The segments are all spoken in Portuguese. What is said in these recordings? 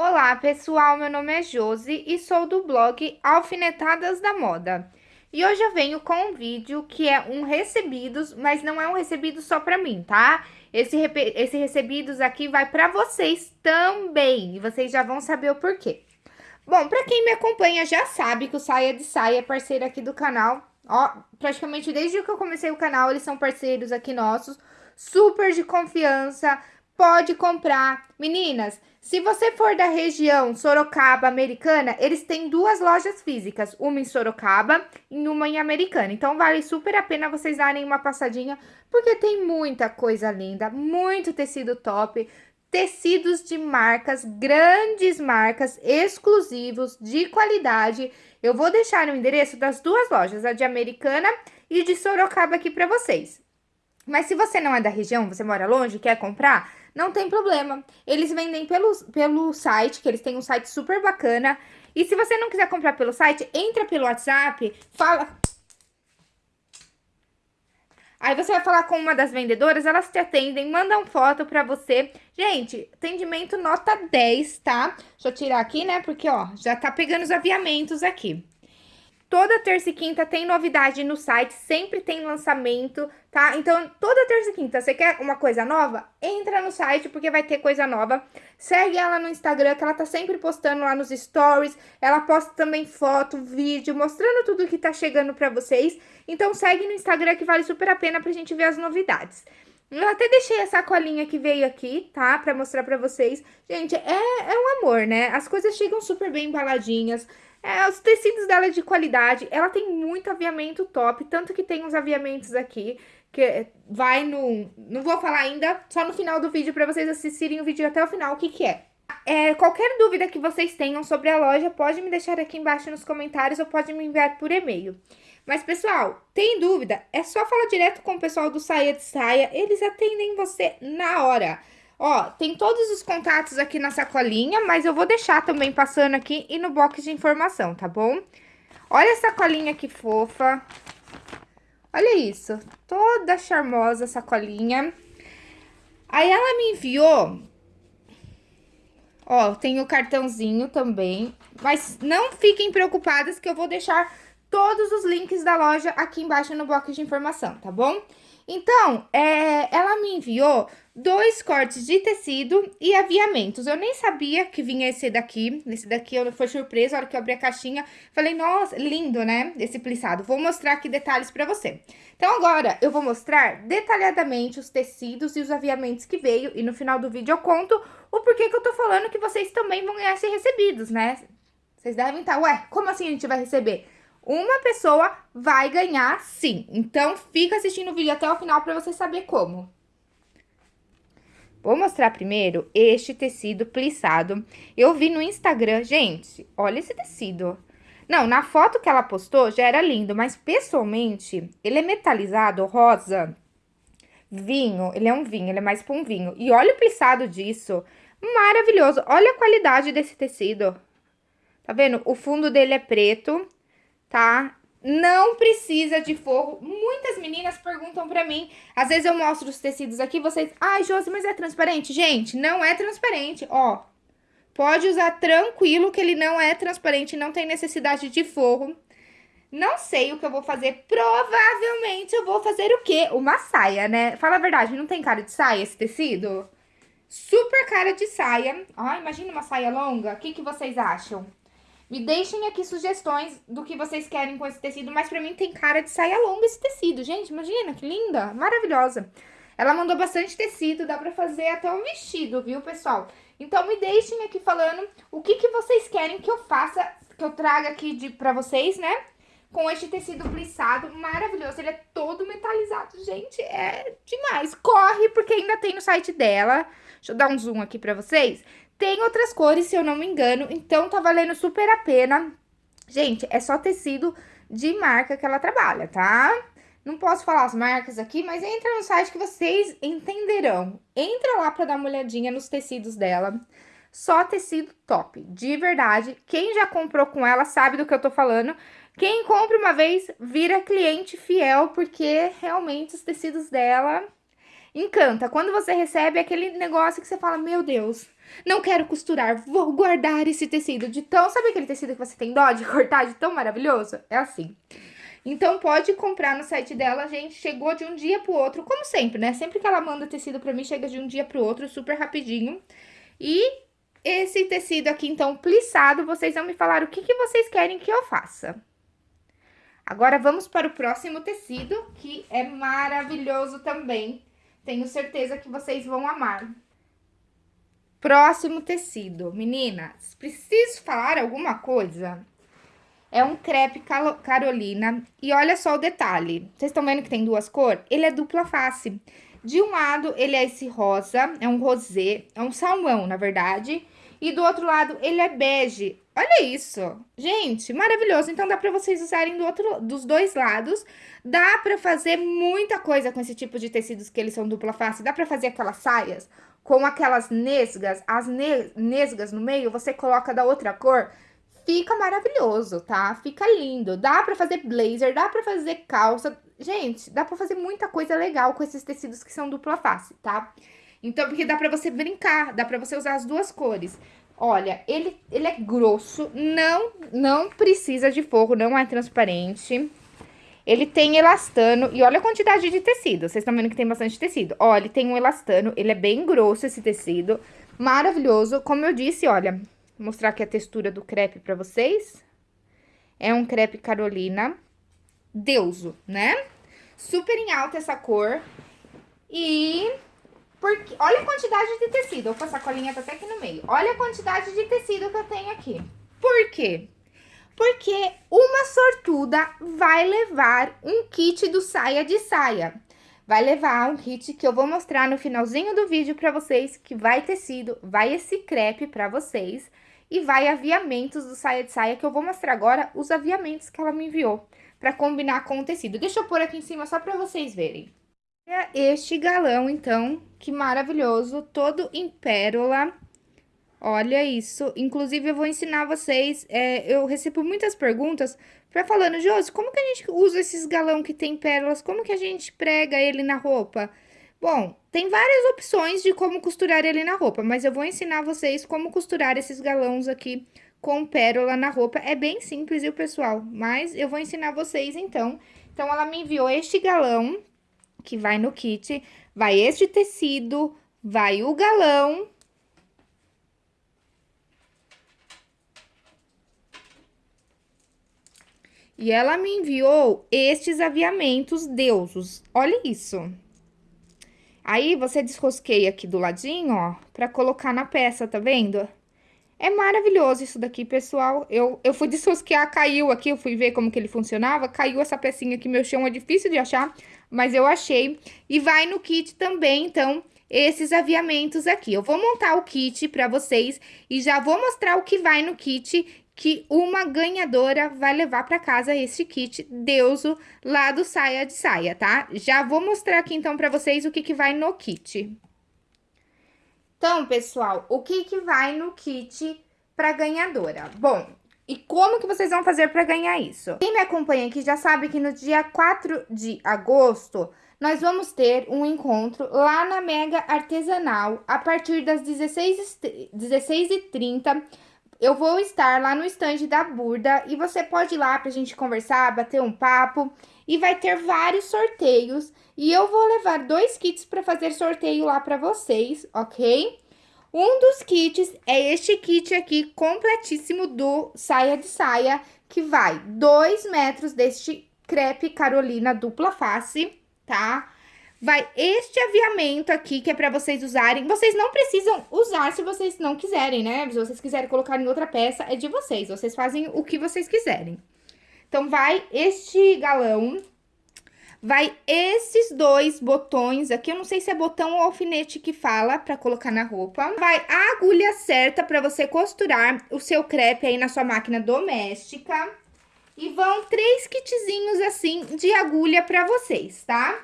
Olá pessoal, meu nome é Josi e sou do blog Alfinetadas da Moda. E hoje eu venho com um vídeo que é um recebidos, mas não é um recebido só pra mim, tá? Esse, esse recebidos aqui vai pra vocês também, e vocês já vão saber o porquê. Bom, pra quem me acompanha já sabe que o Saia de Saia é parceiro aqui do canal. Ó, praticamente desde que eu comecei o canal, eles são parceiros aqui nossos, super de confiança, pode comprar. Meninas, se você for da região Sorocaba, Americana, eles têm duas lojas físicas, uma em Sorocaba e uma em Americana. Então, vale super a pena vocês darem uma passadinha, porque tem muita coisa linda, muito tecido top, tecidos de marcas, grandes marcas, exclusivos, de qualidade. Eu vou deixar o endereço das duas lojas, a de Americana e de Sorocaba aqui para vocês. Mas se você não é da região, você mora longe, quer comprar, não tem problema. Eles vendem pelo, pelo site, que eles têm um site super bacana. E se você não quiser comprar pelo site, entra pelo WhatsApp, fala... Aí você vai falar com uma das vendedoras, elas te atendem, mandam foto pra você. Gente, atendimento nota 10, tá? Deixa eu tirar aqui, né? Porque, ó, já tá pegando os aviamentos aqui. Toda terça e quinta tem novidade no site, sempre tem lançamento, tá? Então, toda terça e quinta, você quer uma coisa nova? Entra no site, porque vai ter coisa nova. Segue ela no Instagram, que ela tá sempre postando lá nos stories. Ela posta também foto, vídeo, mostrando tudo que tá chegando pra vocês. Então, segue no Instagram, que vale super a pena pra gente ver as novidades. Eu até deixei a sacolinha que veio aqui, tá? Pra mostrar pra vocês. Gente, é, é um amor, né? As coisas chegam super bem embaladinhas. É, os tecidos dela é de qualidade, ela tem muito aviamento top, tanto que tem uns aviamentos aqui, que vai no... Não vou falar ainda, só no final do vídeo para vocês assistirem o vídeo até o final, o que que é. É, qualquer dúvida que vocês tenham sobre a loja, pode me deixar aqui embaixo nos comentários ou pode me enviar por e-mail. Mas, pessoal, tem dúvida? É só falar direto com o pessoal do Saia de Saia, eles atendem você na hora. Ó, tem todos os contatos aqui na sacolinha, mas eu vou deixar também passando aqui e no box de informação, tá bom? Olha a sacolinha que fofa. Olha isso, toda charmosa a sacolinha. Aí ela me enviou... Ó, tem o cartãozinho também, mas não fiquem preocupadas que eu vou deixar todos os links da loja aqui embaixo no bloco de informação, tá bom? Então, é, ela me enviou dois cortes de tecido e aviamentos. Eu nem sabia que vinha esse daqui. Esse daqui eu, foi surpresa, a hora que eu abri a caixinha. Falei, nossa, lindo, né? Esse plissado. Vou mostrar aqui detalhes pra você. Então, agora, eu vou mostrar detalhadamente os tecidos e os aviamentos que veio. E no final do vídeo eu conto o porquê que eu tô falando que vocês também vão ganhar ser recebidos, né? Vocês devem estar, ué, como assim a gente vai receber? uma pessoa vai ganhar sim. Então, fica assistindo o vídeo até o final para você saber como. Vou mostrar primeiro este tecido plissado. Eu vi no Instagram, gente, olha esse tecido. Não, na foto que ela postou já era lindo, mas pessoalmente, ele é metalizado, rosa, vinho, ele é um vinho, ele é mais pra um vinho. E olha o plissado disso, maravilhoso. Olha a qualidade desse tecido. Tá vendo? O fundo dele é preto tá? Não precisa de forro. Muitas meninas perguntam pra mim, às vezes eu mostro os tecidos aqui, vocês... Ai, Josi, mas é transparente? Gente, não é transparente, ó. Pode usar tranquilo que ele não é transparente, não tem necessidade de forro. Não sei o que eu vou fazer. Provavelmente eu vou fazer o quê? Uma saia, né? Fala a verdade, não tem cara de saia esse tecido? Super cara de saia. Ai, imagina uma saia longa. O que, que vocês acham? Me deixem aqui sugestões do que vocês querem com esse tecido, mas pra mim tem cara de saia longa esse tecido. Gente, imagina, que linda, maravilhosa. Ela mandou bastante tecido, dá pra fazer até um vestido, viu, pessoal? Então, me deixem aqui falando o que, que vocês querem que eu faça, que eu traga aqui de, pra vocês, né? Com este tecido plissado maravilhoso. Ele é todo metalizado, gente, é demais. Corre, porque ainda tem no site dela. Deixa eu dar um zoom aqui pra vocês. Tem outras cores, se eu não me engano, então tá valendo super a pena. Gente, é só tecido de marca que ela trabalha, tá? Não posso falar as marcas aqui, mas entra no site que vocês entenderão. Entra lá pra dar uma olhadinha nos tecidos dela. Só tecido top, de verdade. Quem já comprou com ela sabe do que eu tô falando. Quem compra uma vez vira cliente fiel, porque realmente os tecidos dela encanta. Quando você recebe aquele negócio que você fala, meu Deus Não quero costurar, vou guardar esse tecido de tão... Sabe aquele tecido que você tem dó de cortar de tão maravilhoso? É assim. Então, pode comprar no site dela, gente. Chegou de um dia pro outro, como sempre, né? Sempre que ela manda tecido pra mim, chega de um dia pro outro, super rapidinho. E esse tecido aqui, então, plissado, vocês vão me falar o que, que vocês querem que eu faça. Agora, vamos para o próximo tecido, que é maravilhoso também. Tenho certeza que vocês vão amar. Próximo tecido. Meninas, preciso falar alguma coisa? É um crepe Carolina. E olha só o detalhe. Vocês estão vendo que tem duas cores? Ele é dupla face. De um lado, ele é esse rosa, é um rosé, é um salmão, na verdade. E do outro lado, ele é bege. Olha isso. Gente, maravilhoso. Então, dá pra vocês usarem do outro, dos dois lados. Dá pra fazer muita coisa com esse tipo de tecidos que eles são dupla face. Dá pra fazer aquelas saias com aquelas nesgas, as ne nesgas no meio, você coloca da outra cor, fica maravilhoso, tá? Fica lindo. Dá pra fazer blazer, dá pra fazer calça. Gente, dá pra fazer muita coisa legal com esses tecidos que são dupla face, tá? Então, porque dá pra você brincar, dá pra você usar as duas cores. Olha, ele, ele é grosso, não, não precisa de forro, não é transparente. Ele tem elastano e olha a quantidade de tecido. Vocês estão vendo que tem bastante tecido. Ó, ele tem um elastano, ele é bem grosso esse tecido. Maravilhoso. Como eu disse, olha, vou mostrar aqui a textura do crepe pra vocês. É um crepe Carolina Deuso, né? Super em alta essa cor. E... Porque, olha a quantidade de tecido. Vou passar a colinha até aqui no meio. Olha a quantidade de tecido que eu tenho aqui. Por quê? Porque uma sortuda vai levar um kit do saia de saia. Vai levar um kit que eu vou mostrar no finalzinho do vídeo pra vocês, que vai tecido, vai esse crepe pra vocês e vai aviamentos do saia de saia, que eu vou mostrar agora os aviamentos que ela me enviou pra combinar com o tecido. Deixa eu pôr aqui em cima só pra vocês verem. Este galão, então, que maravilhoso, todo em pérola Olha isso. Inclusive, eu vou ensinar vocês. É, eu recebo muitas perguntas para falando, Josi, como que a gente usa esses galão que tem pérolas? Como que a gente prega ele na roupa? Bom, tem várias opções de como costurar ele na roupa, mas eu vou ensinar vocês como costurar esses galões aqui com pérola na roupa. É bem simples, viu, pessoal? Mas eu vou ensinar vocês, então. Então, ela me enviou este galão, que vai no kit, vai este tecido, vai o galão E ela me enviou estes aviamentos deusos. Olha isso. Aí, você desrosqueia aqui do ladinho, ó, pra colocar na peça, tá vendo? É maravilhoso isso daqui, pessoal. Eu, eu fui desrosquear, caiu aqui, eu fui ver como que ele funcionava. Caiu essa pecinha aqui, meu chão é difícil de achar, mas eu achei. E vai no kit também, então, esses aviamentos aqui. Eu vou montar o kit pra vocês e já vou mostrar o que vai no kit que uma ganhadora vai levar para casa esse kit Deuso lá do Saia de Saia, tá? Já vou mostrar aqui, então, para vocês o que, que vai no kit. Então, pessoal, o que, que vai no kit para ganhadora? Bom, e como que vocês vão fazer para ganhar isso? Quem me acompanha aqui já sabe que no dia 4 de agosto nós vamos ter um encontro lá na Mega Artesanal a partir das 16h30 16 eu vou estar lá no stand da Burda e você pode ir lá pra gente conversar, bater um papo e vai ter vários sorteios e eu vou levar dois kits para fazer sorteio lá para vocês, ok? Um dos kits é este kit aqui completíssimo do saia de saia, que vai 2 metros deste crepe Carolina dupla face, tá? Vai este aviamento aqui, que é pra vocês usarem. Vocês não precisam usar se vocês não quiserem, né? Se vocês quiserem colocar em outra peça, é de vocês. Vocês fazem o que vocês quiserem. Então, vai este galão, vai esses dois botões aqui. Eu não sei se é botão ou alfinete que fala pra colocar na roupa. Vai a agulha certa pra você costurar o seu crepe aí na sua máquina doméstica. E vão três kitzinhos assim de agulha pra vocês, tá?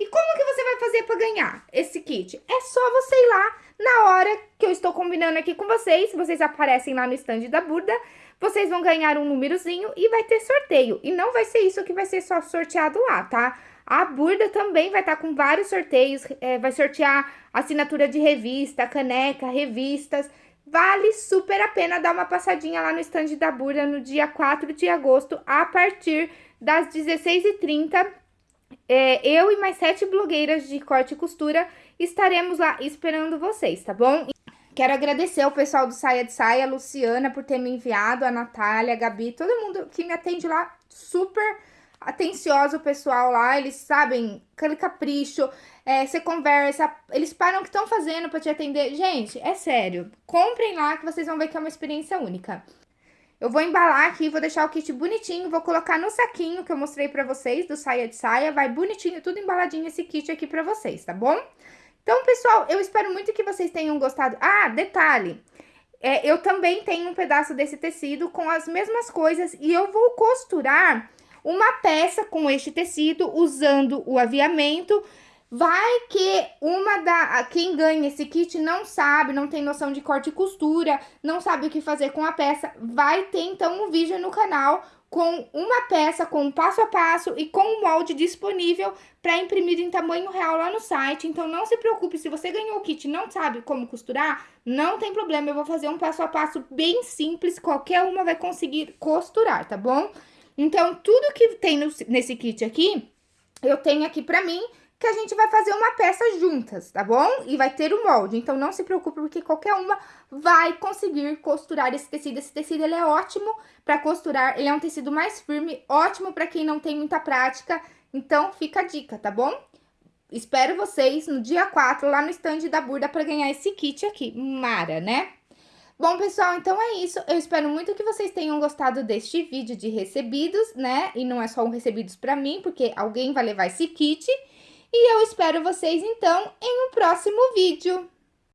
E como que você vai fazer para ganhar esse kit? É só você ir lá na hora que eu estou combinando aqui com vocês, vocês aparecem lá no stand da Burda, vocês vão ganhar um númerozinho e vai ter sorteio. E não vai ser isso que vai ser só sorteado lá, tá? A Burda também vai estar tá com vários sorteios, é, vai sortear assinatura de revista, caneca, revistas. Vale super a pena dar uma passadinha lá no stand da Burda no dia 4 de agosto, a partir das 16h30. É, eu e mais sete blogueiras de corte e costura estaremos lá esperando vocês, tá bom? Quero agradecer ao pessoal do Saia de Saia, a Luciana, por ter me enviado, a Natália, a Gabi, todo mundo que me atende lá, super atencioso o pessoal lá, eles sabem, aquele capricho, é, você conversa, eles param o que estão fazendo para te atender. Gente, é sério, comprem lá que vocês vão ver que é uma experiência única. Eu vou embalar aqui, vou deixar o kit bonitinho, vou colocar no saquinho que eu mostrei pra vocês, do saia de saia, vai bonitinho, tudo embaladinho esse kit aqui pra vocês, tá bom? Então, pessoal, eu espero muito que vocês tenham gostado. Ah, detalhe, é, eu também tenho um pedaço desse tecido com as mesmas coisas e eu vou costurar uma peça com este tecido usando o aviamento. Vai que uma da quem ganha esse kit não sabe, não tem noção de corte e costura, não sabe o que fazer com a peça, vai ter então um vídeo no canal com uma peça com um passo a passo e com um molde disponível para imprimir em tamanho real lá no site. Então não se preocupe, se você ganhou o kit e não sabe como costurar, não tem problema, eu vou fazer um passo a passo bem simples, qualquer uma vai conseguir costurar, tá bom? Então, tudo que tem no, nesse kit aqui, eu tenho aqui pra mim, que a gente vai fazer uma peça juntas, tá bom? E vai ter o molde, então não se preocupe, porque qualquer uma vai conseguir costurar esse tecido. Esse tecido, ele é ótimo pra costurar, ele é um tecido mais firme, ótimo pra quem não tem muita prática, então fica a dica, tá bom? Espero vocês no dia 4 lá no stand da Burda pra ganhar esse kit aqui, Mara, né? Bom, pessoal, então é isso. Eu espero muito que vocês tenham gostado deste vídeo de recebidos, né? E não é só um recebidos pra mim, porque alguém vai levar esse kit. E eu espero vocês, então, em um próximo vídeo.